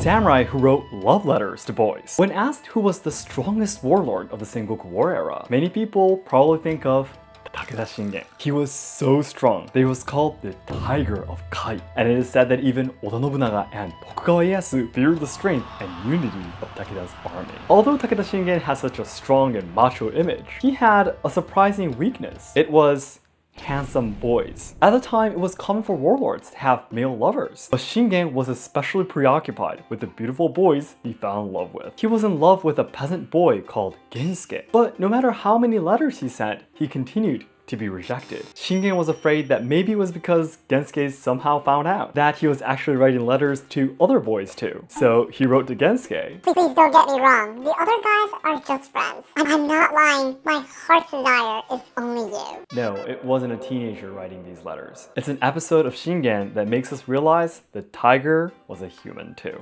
samurai who wrote love letters to boys. When asked who was the strongest warlord of the Sengoku War era, many people probably think of Takeda Shingen. He was so strong that he was called the Tiger of Kai. And it is said that even Oda Nobunaga and Tokugawa Ieyasu feared the strength and unity of Takeda's army. Although Takeda Shingen has such a strong and macho image, he had a surprising weakness. It was handsome boys. At the time, it was common for warlords to have male lovers, but Shingen was especially preoccupied with the beautiful boys he fell in love with. He was in love with a peasant boy called Gensuke, but no matter how many letters he sent, he continued to be rejected. Shingen was afraid that maybe it was because Gensuke somehow found out that he was actually writing letters to other boys too. So he wrote to Gensuke. Please, please don't get me wrong. The other guys are just friends. And I'm not lying. My heart's desire is only you. No, it wasn't a teenager writing these letters. It's an episode of Shingen that makes us realize the tiger was a human too.